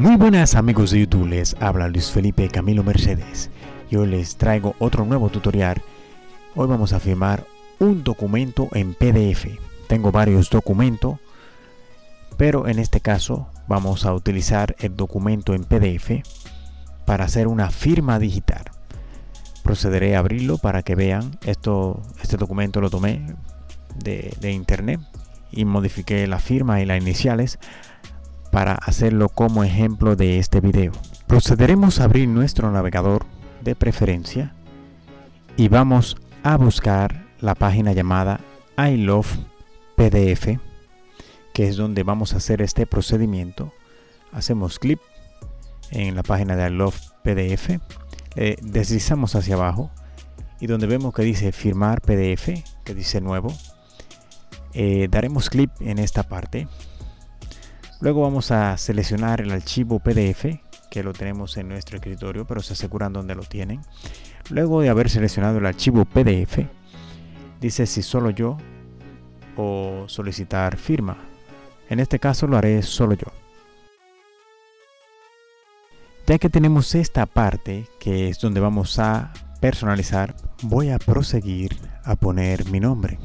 Muy buenas amigos de YouTube, les habla Luis Felipe Camilo Mercedes. Yo les traigo otro nuevo tutorial. Hoy vamos a firmar un documento en PDF. Tengo varios documentos, pero en este caso vamos a utilizar el documento en PDF para hacer una firma digital. Procederé a abrirlo para que vean. Esto, este documento lo tomé de, de internet y modifiqué la firma y las iniciales para hacerlo como ejemplo de este video. Procederemos a abrir nuestro navegador de preferencia y vamos a buscar la página llamada I Love PDF que es donde vamos a hacer este procedimiento. Hacemos clic en la página de I Love PDF, deslizamos hacia abajo y donde vemos que dice firmar PDF, que dice nuevo, eh, daremos clic en esta parte Luego vamos a seleccionar el archivo PDF que lo tenemos en nuestro escritorio, pero se aseguran donde lo tienen. Luego de haber seleccionado el archivo PDF, dice si solo yo o solicitar firma. En este caso lo haré solo yo. Ya que tenemos esta parte, que es donde vamos a personalizar, voy a proseguir a poner mi nombre.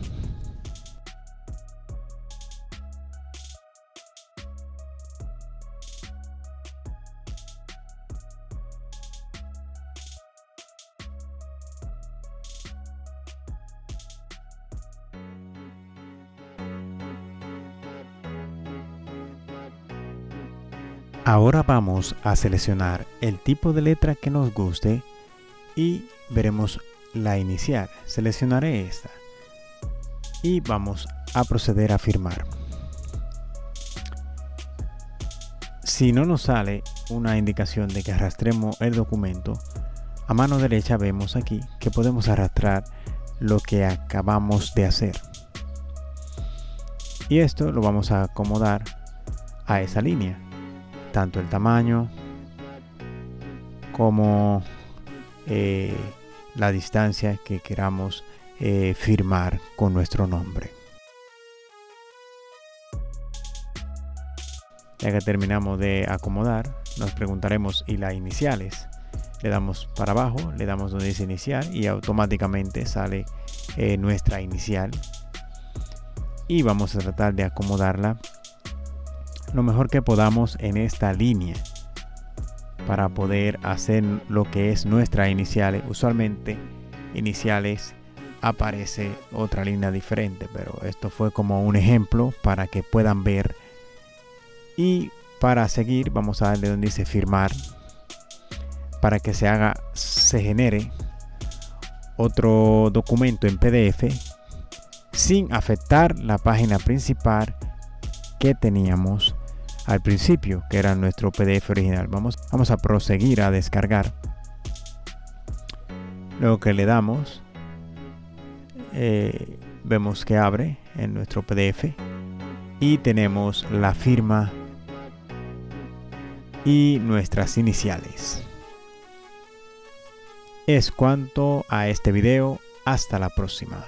Ahora vamos a seleccionar el tipo de letra que nos guste y veremos la inicial. Seleccionaré esta y vamos a proceder a firmar. Si no nos sale una indicación de que arrastremos el documento, a mano derecha vemos aquí que podemos arrastrar lo que acabamos de hacer. Y esto lo vamos a acomodar a esa línea tanto el tamaño como eh, la distancia que queramos eh, firmar con nuestro nombre. Ya que terminamos de acomodar, nos preguntaremos y las iniciales. Le damos para abajo, le damos donde dice inicial y automáticamente sale eh, nuestra inicial. Y vamos a tratar de acomodarla lo mejor que podamos en esta línea para poder hacer lo que es nuestra iniciales. Usualmente iniciales aparece otra línea diferente, pero esto fue como un ejemplo para que puedan ver. Y para seguir vamos a darle donde dice firmar para que se haga, se genere otro documento en PDF sin afectar la página principal que teníamos al principio, que era nuestro PDF original. Vamos, vamos a proseguir a descargar. Luego que le damos, eh, vemos que abre en nuestro PDF y tenemos la firma y nuestras iniciales. Es cuanto a este video. Hasta la próxima.